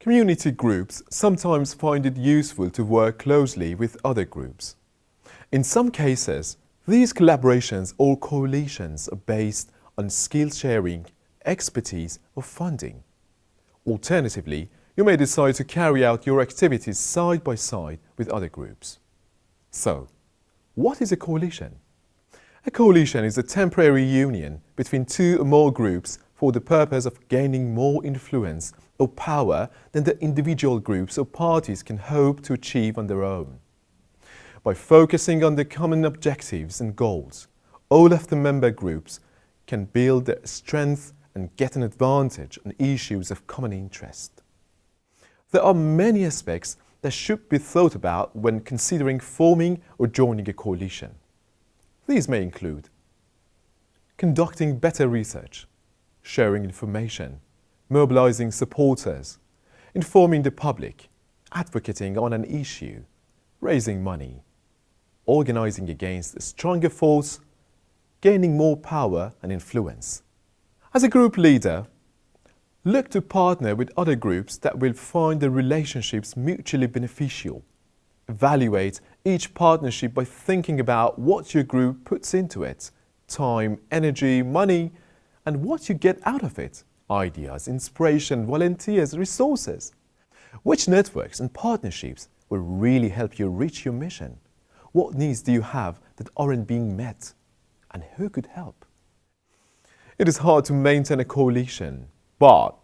Community groups sometimes find it useful to work closely with other groups. In some cases, these collaborations or coalitions are based on skill sharing, expertise or funding. Alternatively, you may decide to carry out your activities side by side with other groups. So, what is a coalition? A coalition is a temporary union between two or more groups for the purpose of gaining more influence or power than the individual groups or parties can hope to achieve on their own. By focusing on the common objectives and goals, all of the member groups can build their strength and get an advantage on issues of common interest. There are many aspects that should be thought about when considering forming or joining a coalition. These may include conducting better research, sharing information, mobilizing supporters, informing the public, advocating on an issue, raising money, organizing against a stronger force, gaining more power and influence. As a group leader, look to partner with other groups that will find the relationships mutually beneficial. Evaluate each partnership by thinking about what your group puts into it, time, energy, money, and what you get out of it, ideas, inspiration, volunteers, resources. Which networks and partnerships will really help you reach your mission? What needs do you have that aren't being met? And who could help? It is hard to maintain a coalition, but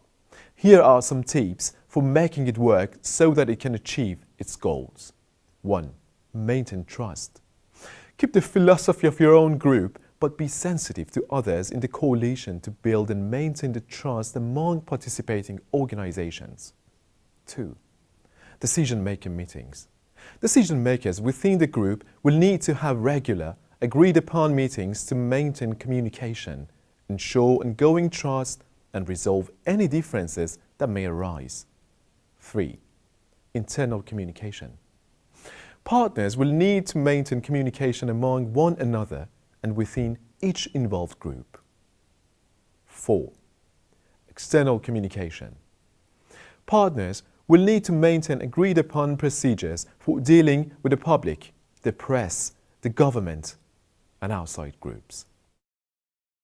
here are some tips for making it work so that it can achieve its goals. 1. Maintain trust. Keep the philosophy of your own group but be sensitive to others in the coalition to build and maintain the trust among participating organizations. 2. Decision-making meetings. Decision makers within the group will need to have regular, agreed-upon meetings to maintain communication, ensure ongoing trust and resolve any differences that may arise. 3. Internal communication. Partners will need to maintain communication among one another and within each involved group. 4. External communication. Partners will need to maintain agreed upon procedures for dealing with the public, the press, the government and outside groups.